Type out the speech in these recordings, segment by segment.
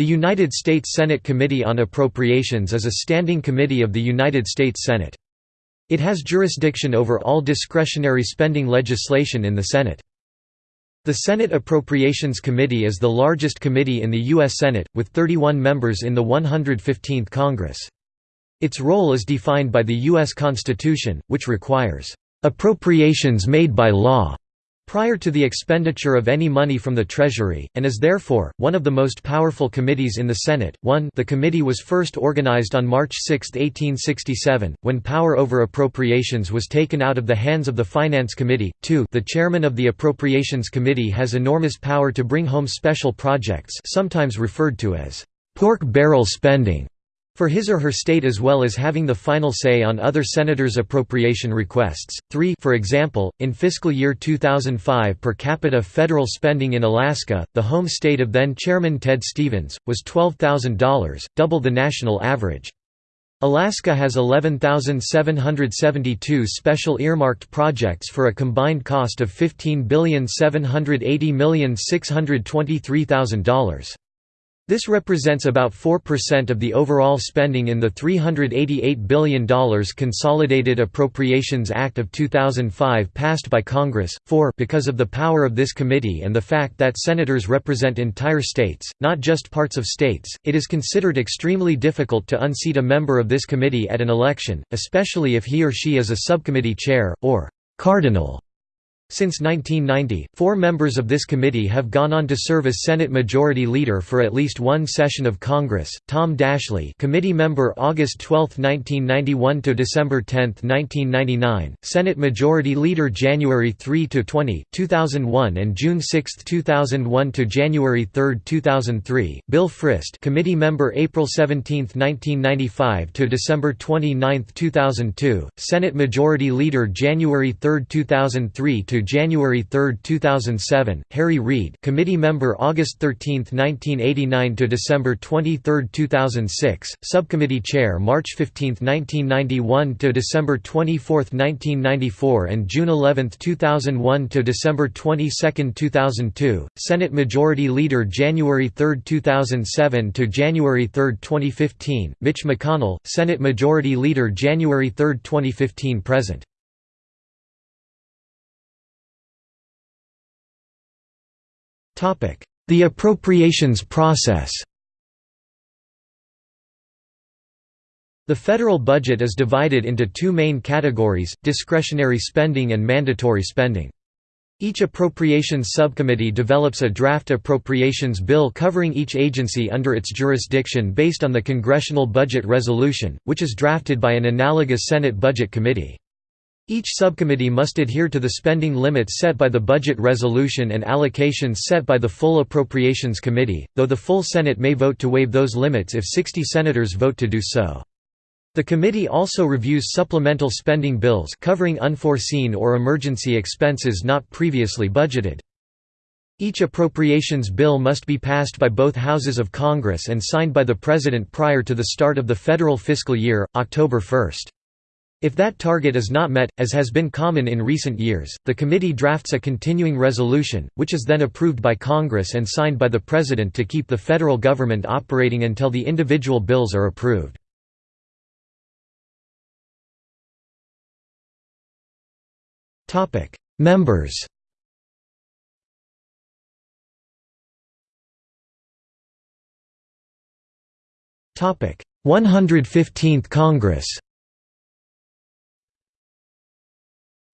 The United States Senate Committee on Appropriations is a standing committee of the United States Senate. It has jurisdiction over all discretionary spending legislation in the Senate. The Senate Appropriations Committee is the largest committee in the U.S. Senate, with 31 members in the 115th Congress. Its role is defined by the U.S. Constitution, which requires, "...appropriations made by law." Prior to the expenditure of any money from the Treasury, and is therefore, one of the most powerful committees in the Senate. 1 The committee was first organized on March 6, 1867, when power over appropriations was taken out of the hands of the Finance Committee. 2 The chairman of the Appropriations Committee has enormous power to bring home special projects sometimes referred to as pork barrel spending for his or her state as well as having the final say on other senators' appropriation requests. 3 For example, in fiscal year 2005 per capita federal spending in Alaska, the home state of then Chairman Ted Stevens, was $12,000, double the national average. Alaska has 11,772 special earmarked projects for a combined cost of $15,780,623,000. This represents about 4% of the overall spending in the $388 billion Consolidated Appropriations Act of 2005 passed by Congress. 4 Because of the power of this committee and the fact that senators represent entire states, not just parts of states, it is considered extremely difficult to unseat a member of this committee at an election, especially if he or she is a subcommittee chair, or cardinal. Since 1990, four members of this committee have gone on to serve as Senate Majority Leader for at least one session of Congress. Tom Daschle, committee member August 12, 1991 to December 10, 1999; Senate Majority Leader January 3 to 20, 2001 and June 6, 2001 to January 3, 2003; Bill Frist, committee member April 17, 1995 to December 29, 2002; Senate Majority Leader January 3, 2003 to January 3, 2007, Harry Reid committee member August 13, 1989 to December 23, 2006, subcommittee chair March 15, 1991 to December 24, 1994 and June 11, 2001 to December 22, 2002, Senate Majority Leader January 3, 2007 to January 3, 2015, Mitch McConnell, Senate Majority Leader January 3, 2015 present. The appropriations process The federal budget is divided into two main categories, discretionary spending and mandatory spending. Each appropriations subcommittee develops a draft appropriations bill covering each agency under its jurisdiction based on the Congressional Budget Resolution, which is drafted by an analogous Senate Budget Committee. Each subcommittee must adhere to the spending limits set by the budget resolution and allocations set by the full Appropriations Committee, though the full Senate may vote to waive those limits if 60 senators vote to do so. The committee also reviews supplemental spending bills covering unforeseen or emergency expenses not previously budgeted. Each appropriations bill must be passed by both houses of Congress and signed by the President prior to the start of the federal fiscal year, October 1. If that target is not met, as has been common in recent years, the committee drafts a continuing resolution, which is then approved by Congress and signed by the President to keep the federal government operating until the individual bills are approved. Members Topic: 115th Congress.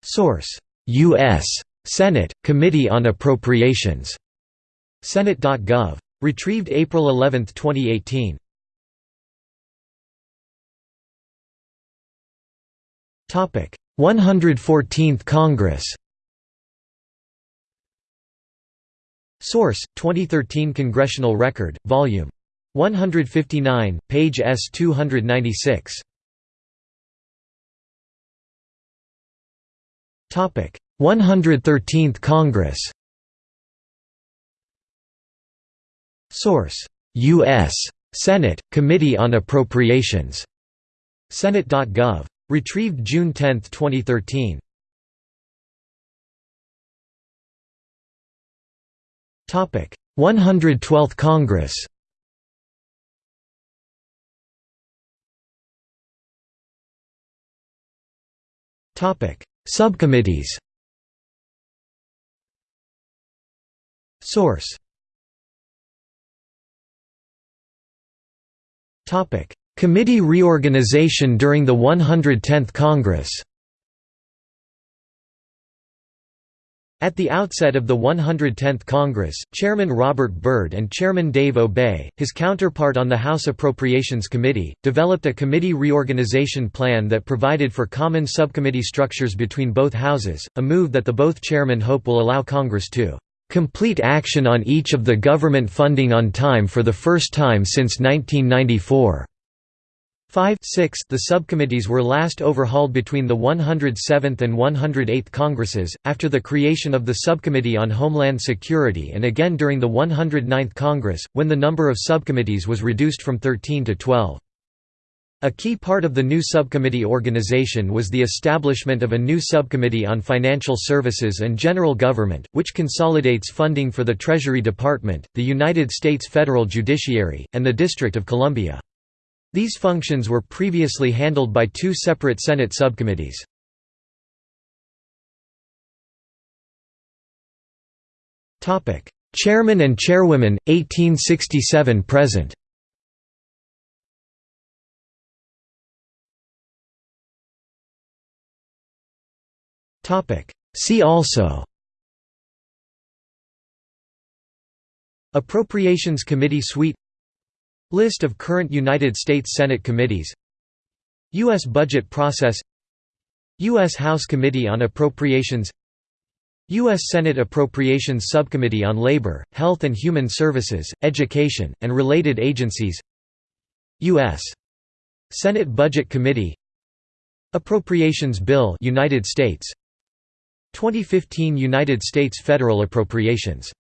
Source: U.S. Senate Committee on Appropriations. Senate.gov. Retrieved April 11, 2018. Topic: 114th Congress. Source: 2013 Congressional Record, Volume 159, page S296. 113th Congress Source: U.S. Senate, Committee on Appropriations. Senate.gov. Retrieved June 10, 2013. Topic: 112th Congress. Topic: Subcommittees. Source. Committee reorganization during the 110th Congress At the outset of the 110th Congress, Chairman Robert Byrd and Chairman Dave Obey, his counterpart on the House Appropriations Committee, developed a committee reorganization plan that provided for common subcommittee structures between both houses, a move that the both chairmen hope will allow Congress to "...complete action on each of the government funding on time for the first time since 1994." 5 6 The subcommittees were last overhauled between the 107th and 108th Congresses, after the creation of the Subcommittee on Homeland Security and again during the 109th Congress, when the number of subcommittees was reduced from 13 to 12. A key part of the new subcommittee organization was the establishment of a new subcommittee on financial services and general government, which consolidates funding for the Treasury Department, the United States federal judiciary, and the District of Columbia. These functions were previously handled by two separate Senate subcommittees. Chairman and Chairwomen, 1867–present See also. Appropriations Committee Suite List of current United States Senate committees U.S. budget process U.S. House Committee on Appropriations U.S. Senate Appropriations Subcommittee on Labor, Health and Human Services, Education, and related agencies U.S. Senate Budget Committee Appropriations Bill United States 2015 United States federal appropriations